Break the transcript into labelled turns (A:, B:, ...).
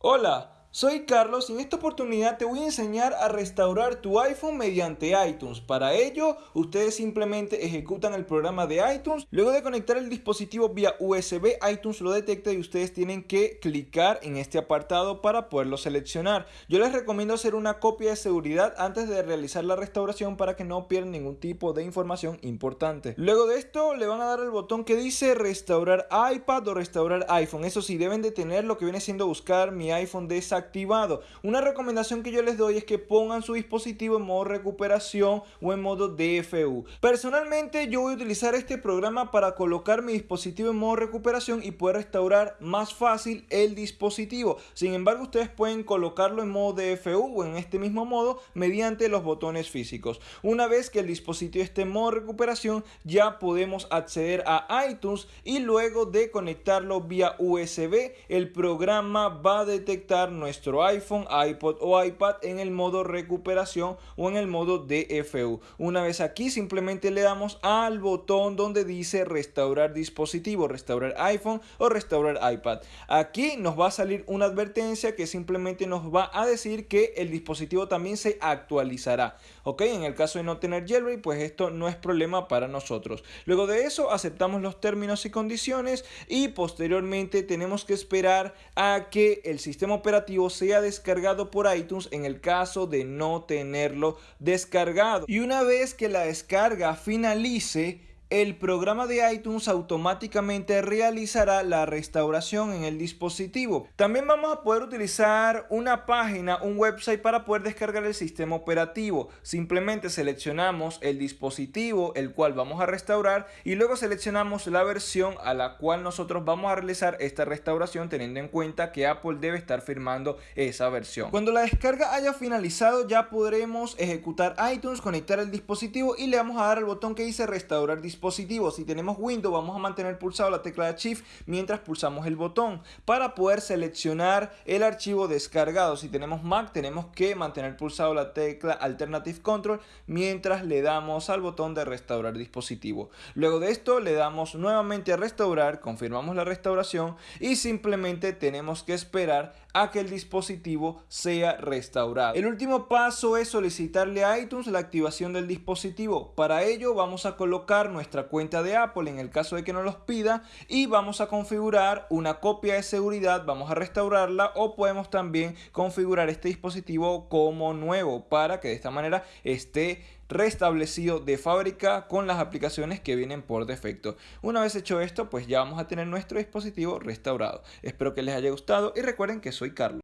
A: Hola, soy Carlos y en esta oportunidad te voy a enseñar a restaurar tu iPhone mediante iTunes. Para ello, ustedes simplemente ejecutan el programa de iTunes. Luego de conectar el dispositivo vía USB, iTunes lo detecta y ustedes tienen que clicar en este apartado para poderlo seleccionar. Yo les recomiendo hacer una copia de seguridad antes de realizar la restauración para que no pierdan ningún tipo de información importante. Luego de esto, le van a dar el botón que dice restaurar iPad o restaurar iPhone. Eso sí, deben de tener lo que viene siendo buscar mi iPhone de esa activado. Una recomendación que yo les doy es que pongan su dispositivo en modo recuperación o en modo DFU. Personalmente yo voy a utilizar este programa para colocar mi dispositivo en modo recuperación y poder restaurar más fácil el dispositivo. Sin embargo, ustedes pueden colocarlo en modo DFU o en este mismo modo mediante los botones físicos. Una vez que el dispositivo esté en modo recuperación, ya podemos acceder a iTunes y luego de conectarlo vía USB, el programa va a detectar nuestro iPhone, iPod o iPad en el modo recuperación o en el modo DFU. Una vez aquí simplemente le damos al botón donde dice restaurar dispositivo, restaurar iPhone o restaurar iPad. Aquí nos va a salir una advertencia que simplemente nos va a decir que el dispositivo también se actualizará. Ok, en el caso de no tener jailbreak, pues esto no es problema para nosotros. Luego de eso aceptamos los términos y condiciones y posteriormente tenemos que esperar a que el sistema operativo sea descargado por iTunes en el caso de no tenerlo descargado. Y una vez que la descarga finalice, el programa de iTunes automáticamente realizará la restauración en el dispositivo. También vamos a poder utilizar una página, un website para poder descargar el sistema operativo. Simplemente seleccionamos el dispositivo el cual vamos a restaurar y luego seleccionamos la versión a la cual nosotros vamos a realizar esta restauración teniendo en cuenta que Apple debe estar firmando esa versión. Cuando la descarga haya finalizado ya podremos ejecutar iTunes, conectar el dispositivo y le vamos a dar al botón que dice restaurar dispositivo si tenemos Windows, vamos a mantener pulsado la tecla Shift mientras pulsamos el botón para poder seleccionar el archivo descargado. Si tenemos Mac, tenemos que mantener pulsado la tecla Alternative Control mientras le damos al botón de restaurar dispositivo. Luego de esto le damos nuevamente a restaurar, confirmamos la restauración y simplemente tenemos que esperar a que el dispositivo sea restaurado. El último paso es solicitarle a iTunes la activación del dispositivo. Para ello vamos a colocar nuestra cuenta de Apple en el caso de que nos los pida y vamos a configurar una copia de seguridad, vamos a restaurarla o podemos también configurar este dispositivo como nuevo para que de esta manera esté restablecido de fábrica con las aplicaciones que vienen por defecto. Una vez hecho esto, pues ya vamos a tener nuestro dispositivo restaurado. Espero que les haya gustado y recuerden que soy Carlos.